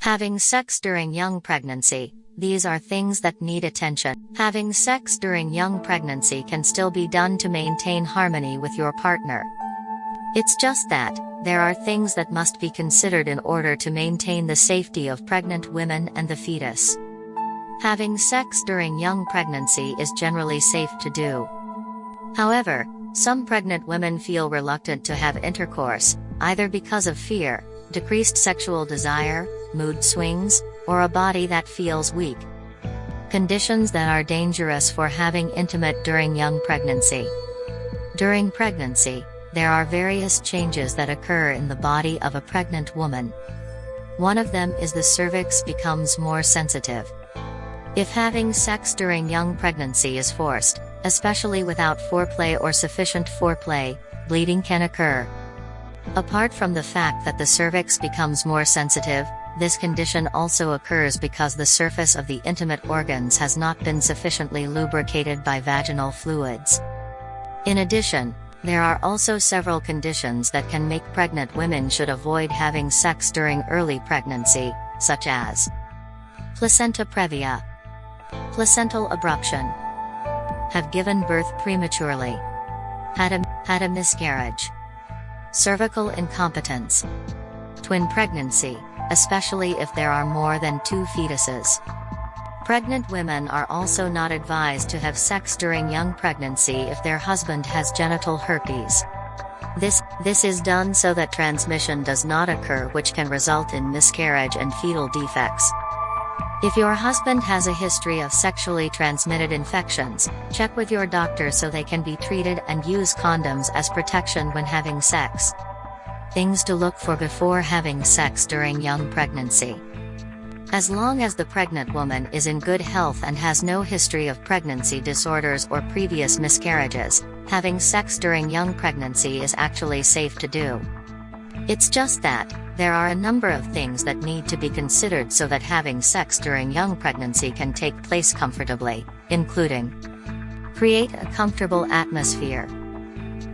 Having sex during young pregnancy, these are things that need attention. Having sex during young pregnancy can still be done to maintain harmony with your partner. It's just that, there are things that must be considered in order to maintain the safety of pregnant women and the fetus. Having sex during young pregnancy is generally safe to do. However, some pregnant women feel reluctant to have intercourse, either because of fear, decreased sexual desire, mood swings, or a body that feels weak. Conditions that are dangerous for having intimate during young pregnancy. During pregnancy, there are various changes that occur in the body of a pregnant woman. One of them is the cervix becomes more sensitive. If having sex during young pregnancy is forced, especially without foreplay or sufficient foreplay, bleeding can occur. Apart from the fact that the cervix becomes more sensitive, this condition also occurs because the surface of the intimate organs has not been sufficiently lubricated by vaginal fluids. In addition, there are also several conditions that can make pregnant women should avoid having sex during early pregnancy, such as placenta previa, placental abruption, have given birth prematurely, had a, had a miscarriage, cervical incompetence, twin pregnancy, especially if there are more than two fetuses. Pregnant women are also not advised to have sex during young pregnancy if their husband has genital herpes. This, this is done so that transmission does not occur which can result in miscarriage and fetal defects. If your husband has a history of sexually transmitted infections, check with your doctor so they can be treated and use condoms as protection when having sex. Things to look for before having sex during young pregnancy. As long as the pregnant woman is in good health and has no history of pregnancy disorders or previous miscarriages, having sex during young pregnancy is actually safe to do. It's just that, there are a number of things that need to be considered so that having sex during young pregnancy can take place comfortably, including Create a comfortable atmosphere.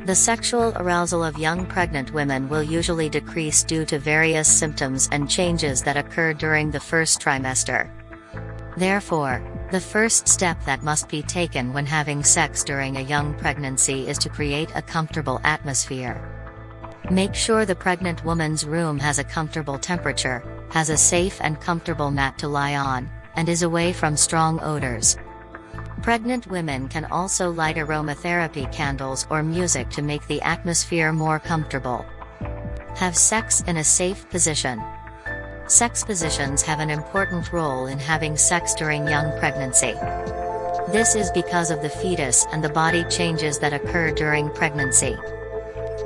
The sexual arousal of young pregnant women will usually decrease due to various symptoms and changes that occur during the first trimester. Therefore, the first step that must be taken when having sex during a young pregnancy is to create a comfortable atmosphere. Make sure the pregnant woman's room has a comfortable temperature, has a safe and comfortable mat to lie on, and is away from strong odors. Pregnant women can also light aromatherapy candles or music to make the atmosphere more comfortable. Have sex in a safe position. Sex positions have an important role in having sex during young pregnancy. This is because of the fetus and the body changes that occur during pregnancy.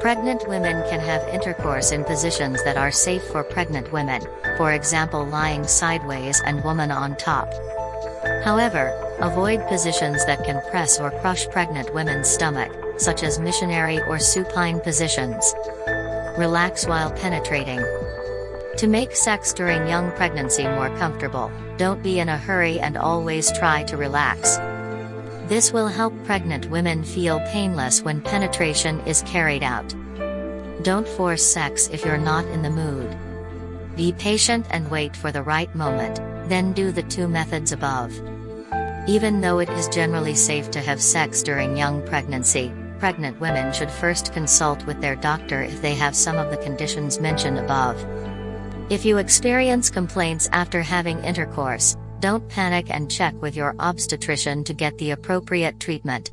Pregnant women can have intercourse in positions that are safe for pregnant women, for example lying sideways and woman on top. However, avoid positions that can press or crush pregnant women's stomach, such as missionary or supine positions. Relax while penetrating. To make sex during young pregnancy more comfortable, don't be in a hurry and always try to relax. This will help pregnant women feel painless when penetration is carried out. Don't force sex if you're not in the mood. Be patient and wait for the right moment, then do the two methods above. Even though it is generally safe to have sex during young pregnancy, pregnant women should first consult with their doctor if they have some of the conditions mentioned above. If you experience complaints after having intercourse, don't panic and check with your obstetrician to get the appropriate treatment.